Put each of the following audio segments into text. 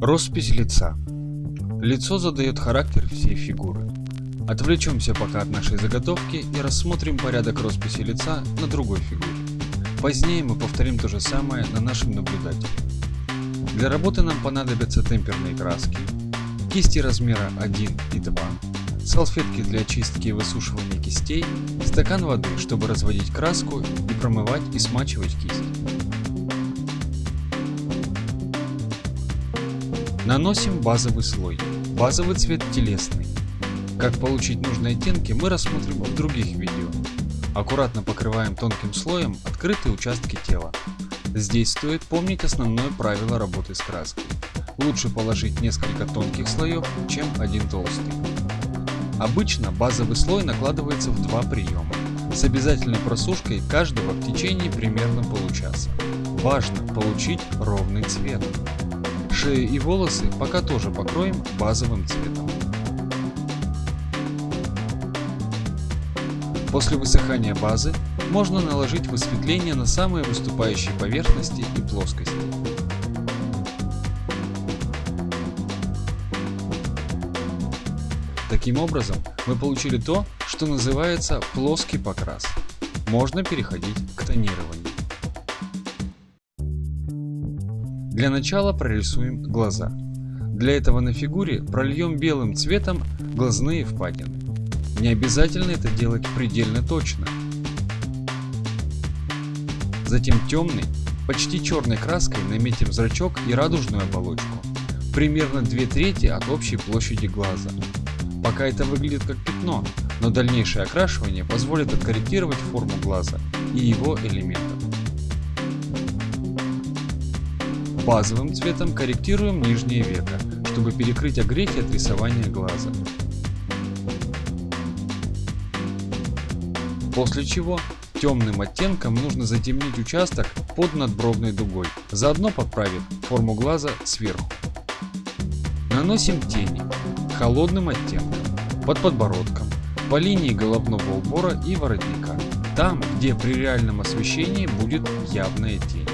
Роспись лица. Лицо задает характер всей фигуры. Отвлечемся пока от нашей заготовки и рассмотрим порядок росписи лица на другой фигуре. Позднее мы повторим то же самое на нашем наблюдателе. Для работы нам понадобятся темперные краски, кисти размера 1 и 2, салфетки для очистки и высушивания кистей, стакан воды, чтобы разводить краску и промывать и смачивать кисть. Наносим базовый слой. Базовый цвет телесный. Как получить нужные оттенки мы рассмотрим в других видео. Аккуратно покрываем тонким слоем открытые участки тела. Здесь стоит помнить основное правило работы с краской. Лучше положить несколько тонких слоев, чем один толстый. Обычно базовый слой накладывается в два приема, с обязательной просушкой каждого в течение примерно получаса. Важно получить ровный цвет. Шею и волосы пока тоже покроем базовым цветом. После высыхания базы можно наложить высветление на самые выступающие поверхности и плоскости. Таким образом, мы получили то, что называется плоский покрас. Можно переходить к тонированию. Для начала прорисуем глаза. Для этого на фигуре прольем белым цветом глазные впадины. Не обязательно это делать предельно точно. Затем темной, почти черной краской наметим зрачок и радужную оболочку. Примерно 2 трети от общей площади глаза. Пока это выглядит как пятно, но дальнейшее окрашивание позволит откорректировать форму глаза и его элементов. Базовым цветом корректируем нижнее веко, чтобы перекрыть огрехи от рисования глаза. После чего темным оттенком нужно затемнить участок под надбровной дугой, заодно подправив форму глаза сверху. Наносим тени холодным оттенком, под подбородком, по линии головного убора и воротника, там, где при реальном освещении будет явная тень.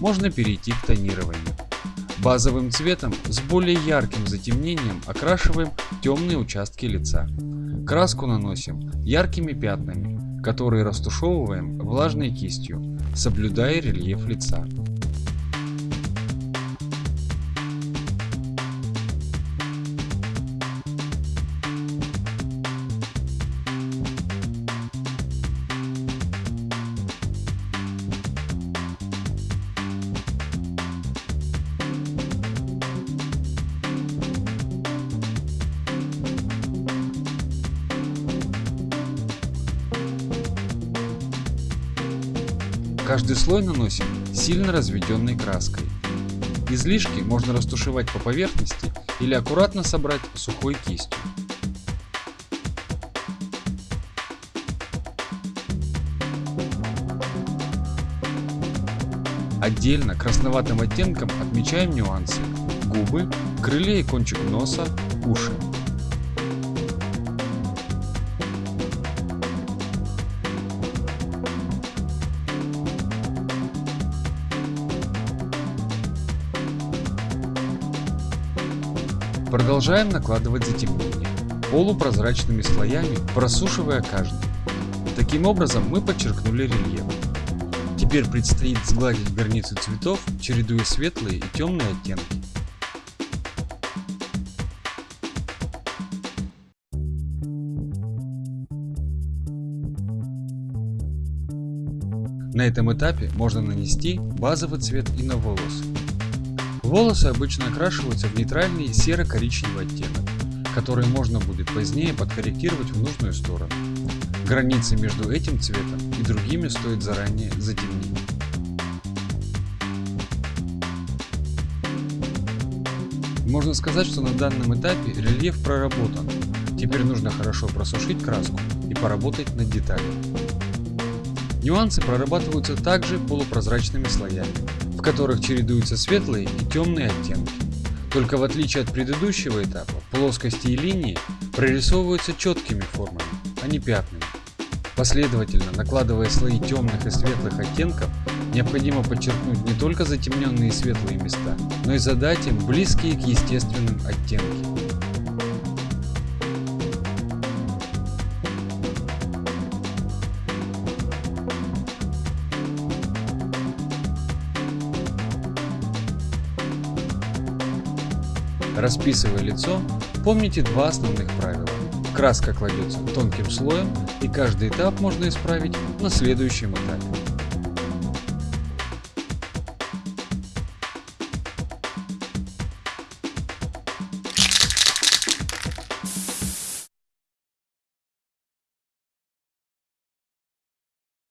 Можно перейти к тонированию. Базовым цветом с более ярким затемнением окрашиваем темные участки лица. Краску наносим яркими пятнами, которые растушевываем влажной кистью, соблюдая рельеф лица. Каждый слой наносим сильно разведенной краской. Излишки можно растушевать по поверхности или аккуратно собрать сухой кистью. Отдельно красноватым оттенком отмечаем нюансы – губы, крылья и кончик носа, уши. Продолжаем накладывать затемнение, полупрозрачными слоями, просушивая каждый. Таким образом мы подчеркнули рельеф. Теперь предстоит сгладить границы цветов, чередуя светлые и темные оттенки. На этом этапе можно нанести базовый цвет и на волосы. Волосы обычно окрашиваются в нейтральный серо-коричневый оттенок, который можно будет позднее подкорректировать в нужную сторону. Границы между этим цветом и другими стоит заранее затемнить. Можно сказать, что на данном этапе рельеф проработан. Теперь нужно хорошо просушить краску и поработать над деталью. Нюансы прорабатываются также полупрозрачными слоями, в которых чередуются светлые и темные оттенки. Только в отличие от предыдущего этапа, плоскости и линии прорисовываются четкими формами, а не пятнами. Последовательно накладывая слои темных и светлых оттенков, необходимо подчеркнуть не только затемненные светлые места, но и задать им близкие к естественным оттенки. Расписывая лицо, помните два основных правила. Краска кладется тонким слоем и каждый этап можно исправить на следующем этапе.